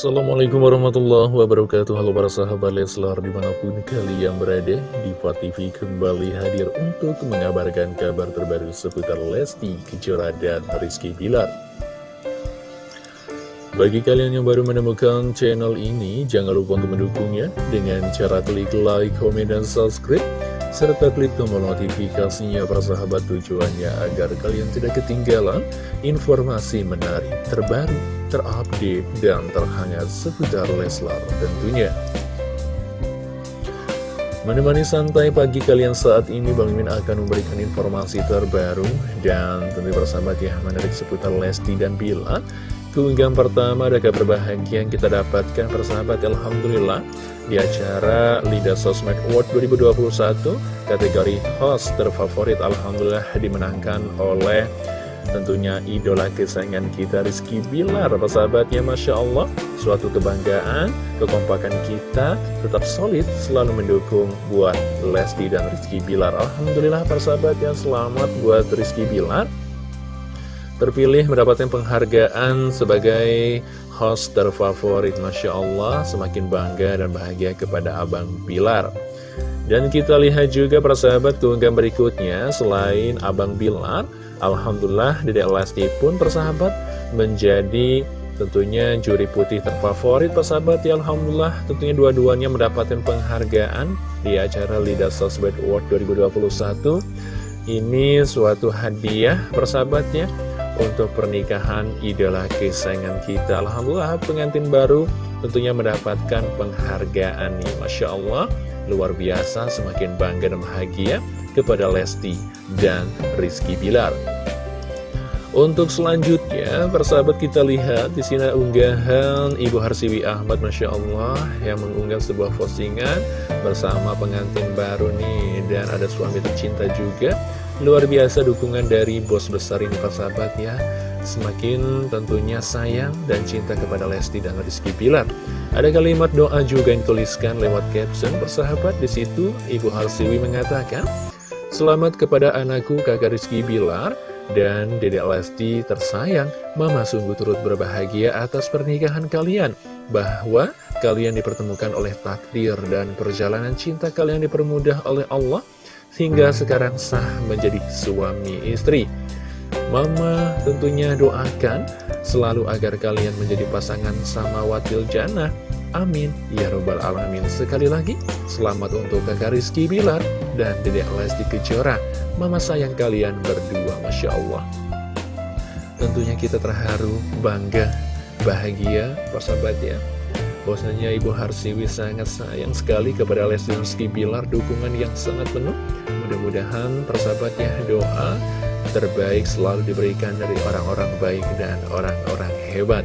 Assalamualaikum warahmatullahi wabarakatuh. Halo para sahabat Leslar di mana pun kalian berada Diva TV kembali hadir untuk mengabarkan kabar terbaru seputar Lesti Kejora dan Rizky Bilar. Bagi kalian yang baru menemukan channel ini Jangan lupa untuk mendukungnya Dengan cara klik like, komen, dan subscribe serta klik tombol notifikasinya para sahabat tujuannya agar kalian tidak ketinggalan informasi menarik terbaru, terupdate, dan terhangat seputar Leslar tentunya. Menemani santai pagi kalian saat ini Bang Mimin akan memberikan informasi terbaru dan tentu bersama ya menarik seputar Lesti dan Bila Keunggahan pertama ada kabar bahagia yang kita dapatkan persahabat Alhamdulillah. Di acara Lidah Sosmed Award 2021 kategori host terfavorit Alhamdulillah dimenangkan oleh tentunya idola kesayangan kita Rizky Bilar. Persahabatnya Masya Allah suatu kebanggaan kekompakan kita tetap solid selalu mendukung buat Lesti dan Rizky Bilar. Alhamdulillah persahabatnya selamat buat Rizky Bilar terpilih mendapatkan penghargaan sebagai host terfavorit Masya Allah semakin bangga dan bahagia kepada Abang Bilar. Dan kita lihat juga persahabat keunggahan berikutnya selain Abang Bilar Alhamdulillah Dedek Lesti pun persahabat menjadi tentunya juri putih terfavorit persahabat. Ya Alhamdulillah tentunya dua-duanya mendapatkan penghargaan di acara Lidah Sosmed Award 2021 ini suatu hadiah persahabatnya untuk pernikahan idola kesayangan kita Alhamdulillah pengantin baru tentunya mendapatkan penghargaan nih Masya Allah luar biasa semakin bangga dan bahagia kepada Lesti dan Rizky Bilar untuk selanjutnya, persahabat kita lihat di sini unggahan Ibu Harsiwi Ahmad, Masya Allah, yang mengunggah sebuah postingan bersama pengantin baru nih, dan ada suami tercinta juga. Luar biasa dukungan dari bos besar ini persahabat ya. Semakin tentunya sayang dan cinta kepada Lesti dan Rizky Pilar Ada kalimat doa juga yang tuliskan lewat caption persahabat di situ Ibu Harsiwi mengatakan Selamat kepada anakku kakak Rizky Bilar dan Dedek Lesti tersayang. Mama sungguh turut berbahagia atas pernikahan kalian. Bahwa kalian dipertemukan oleh takdir dan perjalanan cinta kalian dipermudah oleh Allah hingga sekarang sah menjadi suami istri. Mama tentunya doakan selalu agar kalian menjadi pasangan sama watil jannah. Amin. Ya Robbal Alamin. Sekali lagi, selamat untuk kakak Rizky Bilar dan dedek Lesti Kejora. Mama sayang kalian berdua, Masya Allah. Tentunya kita terharu, bangga, bahagia, persahabat ya. Bahwasanya Ibu Harsiwi sangat sayang sekali kepada Lesti Rizky Bilar, dukungan yang sangat penuh. Mudah-mudahan persahabatnya doa terbaik selalu diberikan dari orang-orang baik dan orang-orang hebat.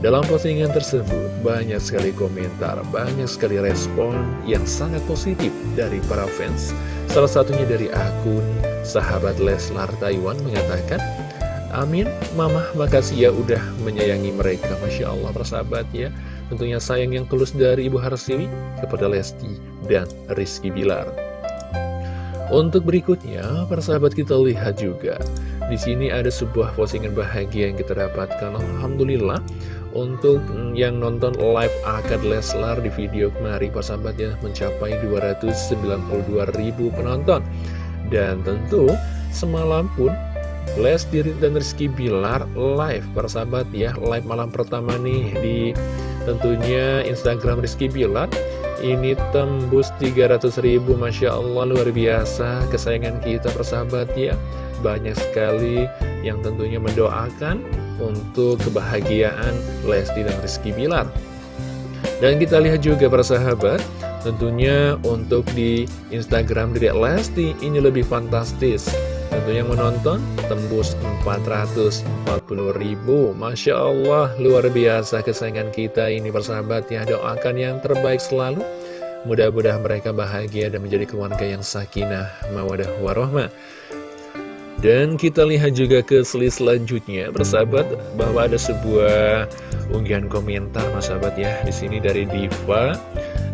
Dalam postingan tersebut, banyak sekali komentar, banyak sekali respon yang sangat positif dari para fans. Salah satunya dari akun sahabat Leslar Taiwan mengatakan, Amin, Mama makasih ya udah menyayangi mereka, Masya Allah persahabat ya. Tentunya sayang yang tulus dari Ibu Harsiwi kepada Lesti dan Rizky Bilar. Untuk berikutnya, persahabat kita lihat juga. Di sini ada sebuah postingan bahagia yang kita dapatkan. Alhamdulillah, untuk yang nonton live akad Leslar di video kemarin, persahabatnya mencapai 292 ribu penonton. Dan tentu, semalam pun Lesti dan Rizky Bilar live, persahabat ya, live malam pertama nih di Tentunya Instagram Rizky Bilar ini tembus 300 ribu Masya Allah luar biasa. Kesayangan kita persahabat ya. Banyak sekali yang tentunya mendoakan untuk kebahagiaan Lesti dan Rizky Bilar. Dan kita lihat juga persahabat Tentunya untuk di Instagram Dedek Lesti ini lebih fantastis Tentu yang menonton tembus 440 ribu. Masya Allah luar biasa kesayangan kita ini persahabat ya. Doakan yang terbaik selalu. Mudah-mudahan mereka bahagia dan menjadi keluarga yang sakinah mawadah warohmah dan kita lihat juga ke selis selanjutnya, persahabat, bahwa ada sebuah unggahan komentar, sahabat ya, di sini dari Diva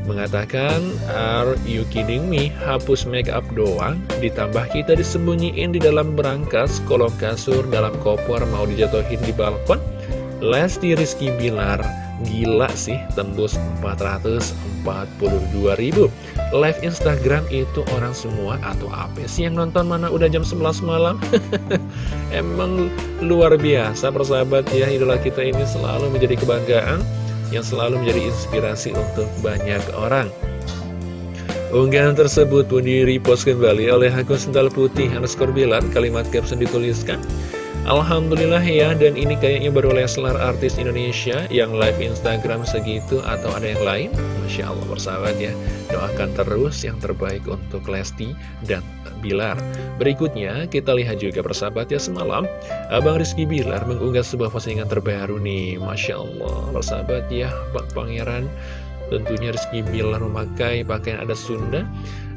mengatakan Are you kidding me? Hapus make up doang Ditambah kita disembunyiin di dalam berangkas Kolong kasur dalam koper mau dijatuhin di balkon Lesti Rizky Bilar Gila sih, tembus 442 ribu Live Instagram itu orang semua atau apa sih yang nonton mana udah jam 11 malam? Emang luar biasa persahabat ya, idola kita ini selalu menjadi kebanggaan Yang selalu menjadi inspirasi untuk banyak orang. Unggahan tersebut pun di-repost kembali oleh akun sendal putih underscore bilar. Kalimat caption dituliskan Alhamdulillah ya, dan ini kayaknya baru Leslar artis Indonesia yang live Instagram segitu atau ada yang lain. Masya Allah bersahabat ya, doakan terus yang terbaik untuk Lesti dan Bilar. Berikutnya kita lihat juga bersahabat ya semalam, Abang Rizky Bilar mengunggah sebuah postingan terbaru nih. Masya Allah bersahabat ya, Pak Pangeran tentunya Rizky Bilar memakai pakaian adat Sunda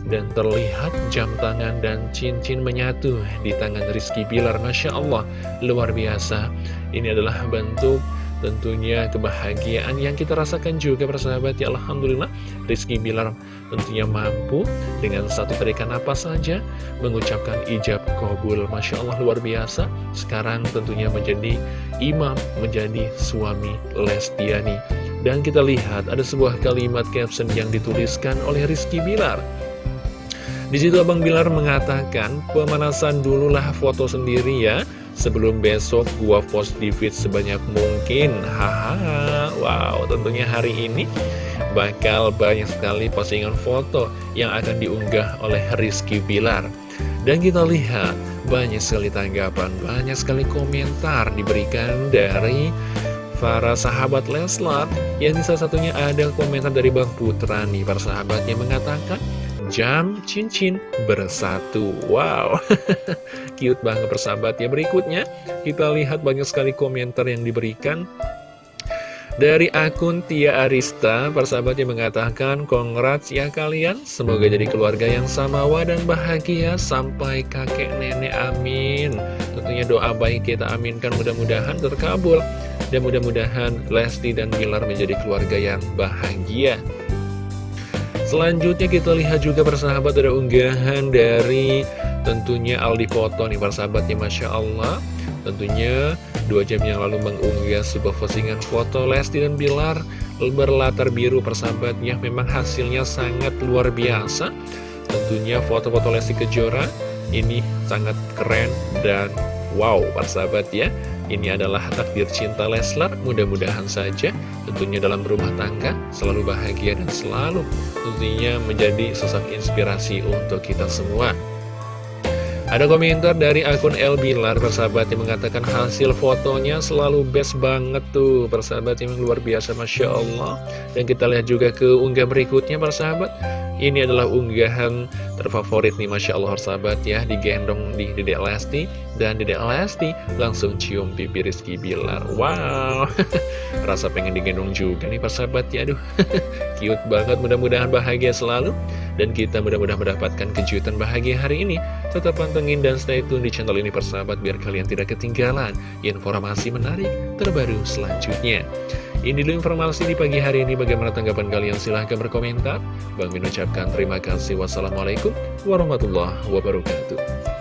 dan terlihat jam tangan dan cincin menyatu di tangan Rizky Bilar. Masya Allah, luar biasa. Ini adalah bentuk tentunya kebahagiaan yang kita rasakan juga persahabat. Ya Alhamdulillah Rizky Bilar tentunya mampu dengan satu tarikan apa saja mengucapkan ijab kabul. Masya Allah luar biasa. Sekarang tentunya menjadi imam menjadi suami Lestiani. Dan kita lihat ada sebuah kalimat caption yang dituliskan oleh Rizky Bilar di situ Abang Bilar mengatakan, pemanasan dululah foto sendiri ya, sebelum besok gua post di feed sebanyak mungkin. Haha, wow, tentunya hari ini bakal banyak sekali postingan foto yang akan diunggah oleh Rizky Bilar. Dan kita lihat, banyak sekali tanggapan, banyak sekali komentar diberikan dari para sahabat Leslar yang salah satunya ada komentar dari Bang Putra nih para sahabat yang mengatakan jam cincin bersatu. Wow, cute banget persahabat ya. Berikutnya, kita lihat banyak sekali komentar yang diberikan dari akun Tia Arista, persahabat yang mengatakan, Congrats ya kalian, semoga jadi keluarga yang samawa dan bahagia. Sampai kakek nenek, amin. Tentunya doa baik kita aminkan, mudah-mudahan terkabul. Dan mudah-mudahan Lesti dan Bilar menjadi keluarga yang bahagia. Selanjutnya kita lihat juga persahabat ada unggahan dari tentunya Aldi Foto nih persahabatnya Masya Allah. Tentunya dua jam yang lalu mengunggah sebuah postingan foto Lesti dan Bilar berlatar biru persahabatnya. Memang hasilnya sangat luar biasa. Tentunya foto-foto Lesti Kejora ini sangat keren dan wow persahabat ya ini adalah takdir cinta Leslar, mudah-mudahan saja tentunya dalam rumah tangga selalu bahagia dan selalu tentunya menjadi sosok inspirasi untuk kita semua. Ada komentar dari akun El Bilar, persahabat yang mengatakan hasil fotonya selalu best banget tuh, persahabat yang luar biasa, Masya Allah. Dan kita lihat juga ke unggah berikutnya, persahabat. Ini adalah unggahan terfavorit nih, Masya Allah, persahabat ya, digendong di Dedek Lesti. Dan Dedek Lesti langsung cium pipi Rizky Bilar. Wow, rasa pengen digendong juga nih, persahabat ya, aduh. Cute banget, mudah-mudahan bahagia selalu. Dan kita mudah-mudahan mendapatkan kejutan bahagia hari ini. Tetap pantengin dan stay tune di channel ini persahabat biar kalian tidak ketinggalan informasi menarik terbaru selanjutnya. Ini dulu informasi di pagi hari ini. Bagaimana tanggapan kalian? Silahkan berkomentar. Bang Min ucapkan terima kasih. Wassalamualaikum warahmatullahi wabarakatuh.